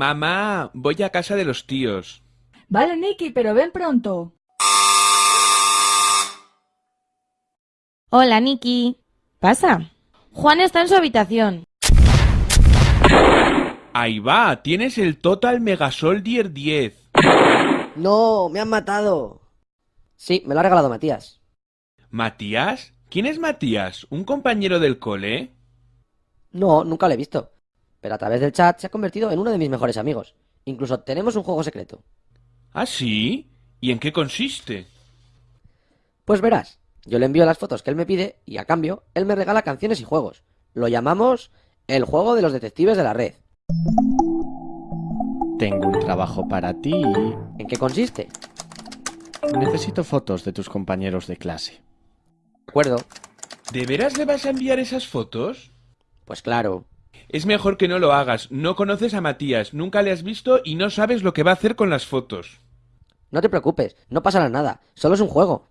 Mamá, voy a casa de los tíos. Vale, Nicky, pero ven pronto. Hola, Nicky. ¿Pasa? Juan está en su habitación. Ahí va, tienes el Total Mega Soldier 10. No, me han matado. Sí, me lo ha regalado Matías. ¿Matías? ¿Quién es Matías? ¿Un compañero del cole? No, nunca lo he visto. Pero a través del chat se ha convertido en uno de mis mejores amigos. Incluso tenemos un juego secreto. ¿Ah, sí? ¿Y en qué consiste? Pues verás, yo le envío las fotos que él me pide y a cambio él me regala canciones y juegos. Lo llamamos el juego de los detectives de la red. Tengo un trabajo para ti. ¿En qué consiste? Necesito fotos de tus compañeros de clase. De acuerdo. ¿De veras le vas a enviar esas fotos? Pues claro. Es mejor que no lo hagas. No conoces a Matías, nunca le has visto y no sabes lo que va a hacer con las fotos. No te preocupes, no pasará nada. Solo es un juego.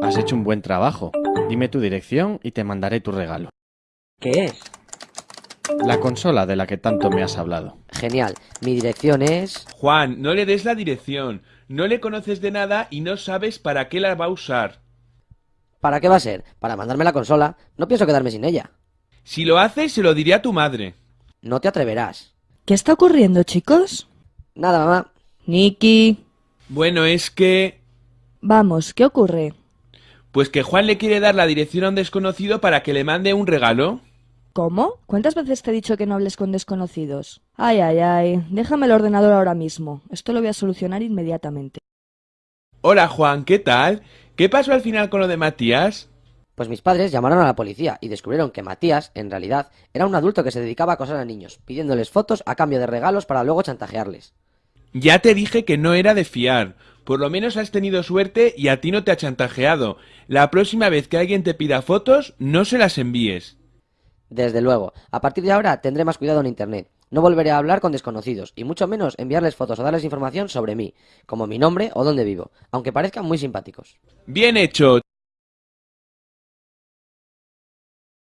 Has hecho un buen trabajo. Dime tu dirección y te mandaré tu regalo. ¿Qué es? La consola de la que tanto me has hablado. Genial. Mi dirección es... Juan, no le des la dirección. No le conoces de nada y no sabes para qué la va a usar. ¿Para qué va a ser? Para mandarme la consola. No pienso quedarme sin ella. Si lo haces, se lo diré a tu madre. No te atreverás. ¿Qué está ocurriendo, chicos? Nada, mamá. Nicky. Bueno, es que... Vamos, ¿qué ocurre? Pues que Juan le quiere dar la dirección a un desconocido para que le mande un regalo. ¿Cómo? ¿Cuántas veces te he dicho que no hables con desconocidos? Ay, ay, ay. Déjame el ordenador ahora mismo. Esto lo voy a solucionar inmediatamente. Hola Juan, ¿qué tal? ¿Qué pasó al final con lo de Matías? Pues mis padres llamaron a la policía y descubrieron que Matías, en realidad, era un adulto que se dedicaba a acosar a niños, pidiéndoles fotos a cambio de regalos para luego chantajearles. Ya te dije que no era de fiar. Por lo menos has tenido suerte y a ti no te ha chantajeado. La próxima vez que alguien te pida fotos, no se las envíes. Desde luego, a partir de ahora tendré más cuidado en Internet. No volveré a hablar con desconocidos, y mucho menos enviarles fotos o darles información sobre mí, como mi nombre o dónde vivo, aunque parezcan muy simpáticos. Bien hecho.